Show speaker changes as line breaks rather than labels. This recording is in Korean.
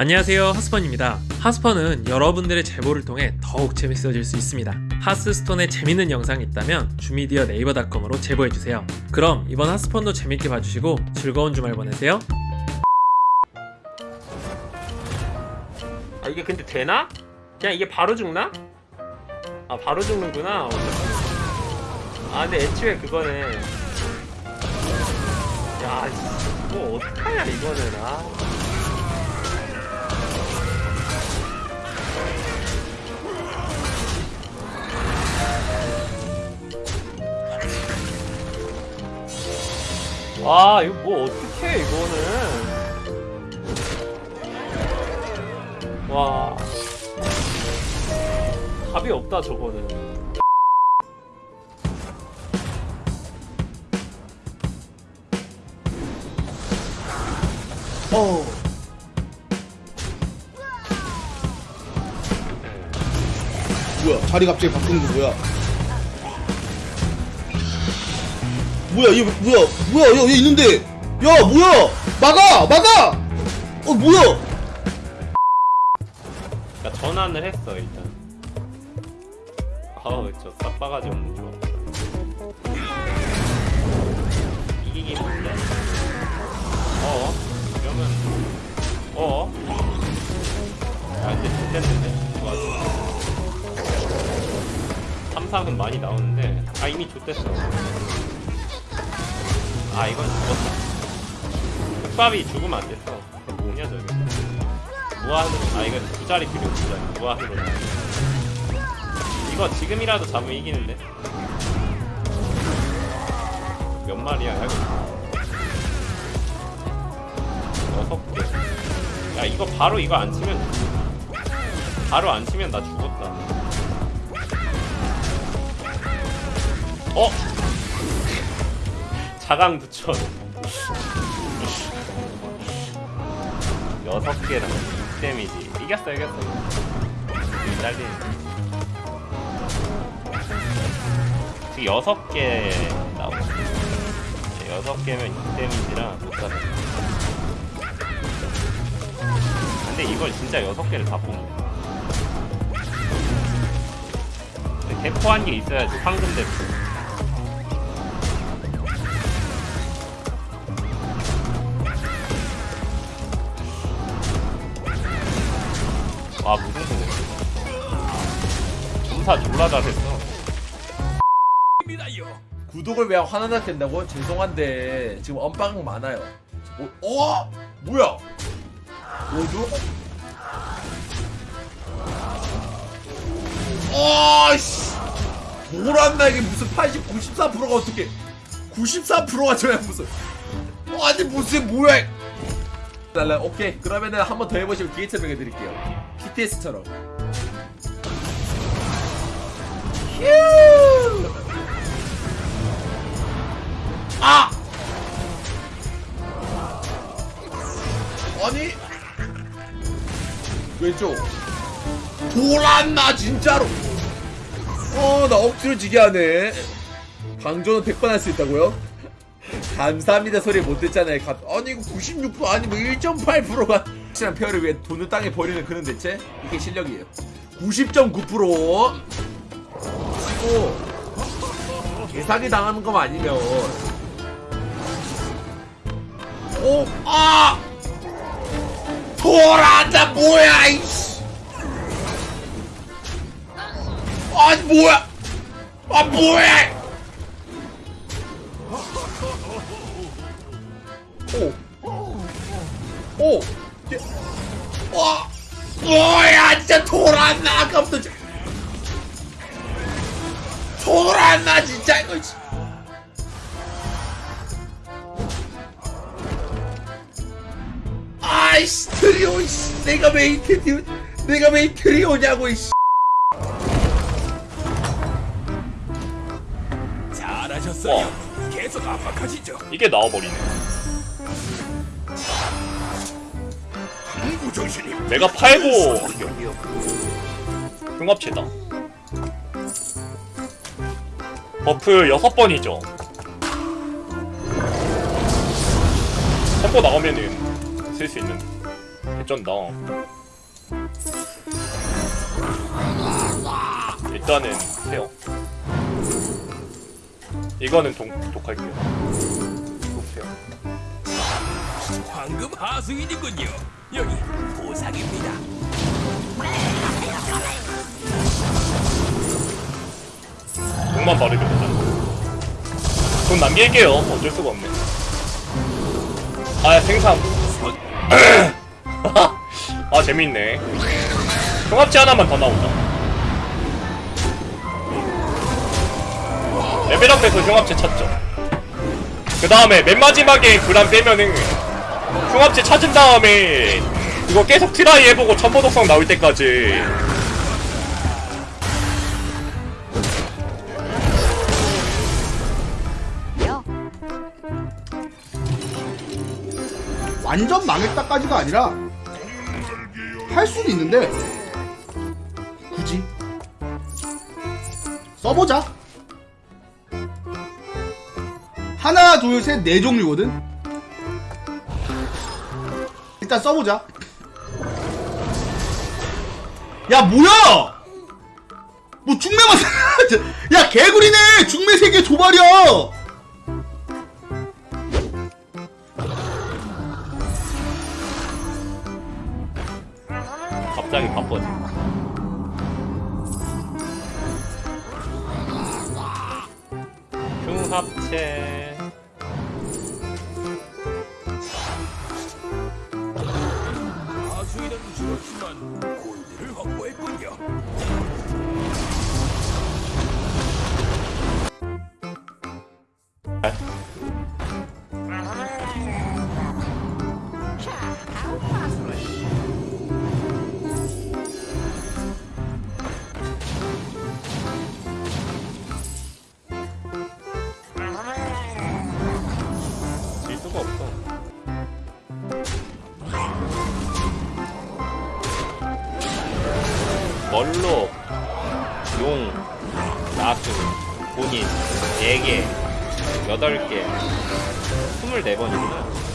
안녕하세요 하스펀입니다. 하스펀은 여러분들의 제보를 통해 더욱 재밌어질 수 있습니다. 하스스톤에 재밌는 영상이 있다면 주미디어 네이버닷컴으로 제보해주세요. 그럼 이번 하스펀도 재밌게 봐주시고 즐거운 주말 보내세요. 아 이게 근데 되나? 그냥 이게 바로 죽나? 아 바로 죽는구나. 아 근데 애초에 그거는 야뭐 어떡하냐 이거는. 아 아 이거 뭐 어떡해 이거는. 와. 답이 없다 저거는. 어
뭐야 자리 갑자기 바꾸는 거 뭐야 뭐야 얘 뭐야 뭐야 얘, 얘 있는데. 야 뭐야? 막아 막아! 어 뭐야?
그러니까 전환을 했어 일단. 아우 저 싹바가지 없는 조합 이기기 힘들다 어? 이러면 어? 아 이제 좋댔는데? 좋았어. 삼삭은 많이 나오는데 아 이미 좋댔어 아 이건 죽었다. 흑밥이 죽으면 안 됐어. 뭐냐 저게 무한으로 아 이거 두 자리 필요 두 자리. 무한으로. 이거 지금이라도 잡으면 이기는데? 몇 마리야? 이거 여섯 개야 이거 바로 이거 안 치면 바로 안 치면 나 죽었다. 어? 자강 부천 여섯 개랑 6 데미지. 이겼어 이겼어. 날리. 지금 여섯 개 나오고 네, 여섯 개면 6 데미지랑 못 잡아. 근데 이걸 진짜 여섯 개를 다 뽑네. 근데 대포 한개 있어야지 황금 대포 아 무슨 소리야 점사 졸라 잘했어
구독을 왜 하나 된다고? 죄송한데 지금 언빵 많아요. 뭐, 어? 뭐야? 뭐죠? 아씨 뭐란다 이게 무슨 80, 94%가 어떻게 94%가 저야 무슨 어, 아니 무슨 뭐야 달라 오케이 그러면은 한 번 더 해보시면 뒤에 설명해드릴게요 PTS처럼. 휴! 아! 아니 왼쪽 돌았나 진짜로. 어나 억지로 지게 하네. 방전은 100번 할 수 있다고요? 감사합니다 소리 못 듣잖아요. 가- 아니 이거 96% 아니 뭐 1.8%가 확실한 페어를 위해 돈을 땅에 버리는 그런 대체 이게 실력이에요. 90.9% 치고. 개사기 당하는 것만 아니면. 오, 아! 돌아다 뭐야 이씨. 아니 뭐야. 아 뭐야 오 오 와 뭐야 진짜 돌았나 아까부터 진짜 돌았나 진짜 이거 씨. 아이씨 트리오 씨 내가 왜이 트리오 내가 왜이 트리오냐고 이씨
잘하셨어요. 계속 압박하시죠.
이게 나와버리네 내가 팔고 흉합체다 버프 6번이죠 템포 나오면은 쓸 수 있는
개쩐다. 일단은 해요. 이거는 동, 독할게요.
황금 하수인이군요. 여기 보상입니다.
돈만 바르게 되자. 돈 남길게요. 어쩔 수가 없네. 아, 생산. 아, 재밌네. 융합체 하나만 더 나온다. 레벨업해서 융합체 찾죠. 그 다음에 맨 마지막에 그람 빼면은 융합체 찾은 다음에 이거 계속 try 해보고 천보독성 나올 때까지.
완전 망했다까지가 아니라 할 수는 있는데 굳이 써보자. 하나 둘 셋 네 종류거든 일단 써보자. 야 뭐야? 뭐 중매만 야 개구리네! 중매 세개 도발이야!
갑자기 바빠지. 흉합체
줄었지만 골드를 확보했군요.
멀로 용 나스 본인 4개 8개 24번이구나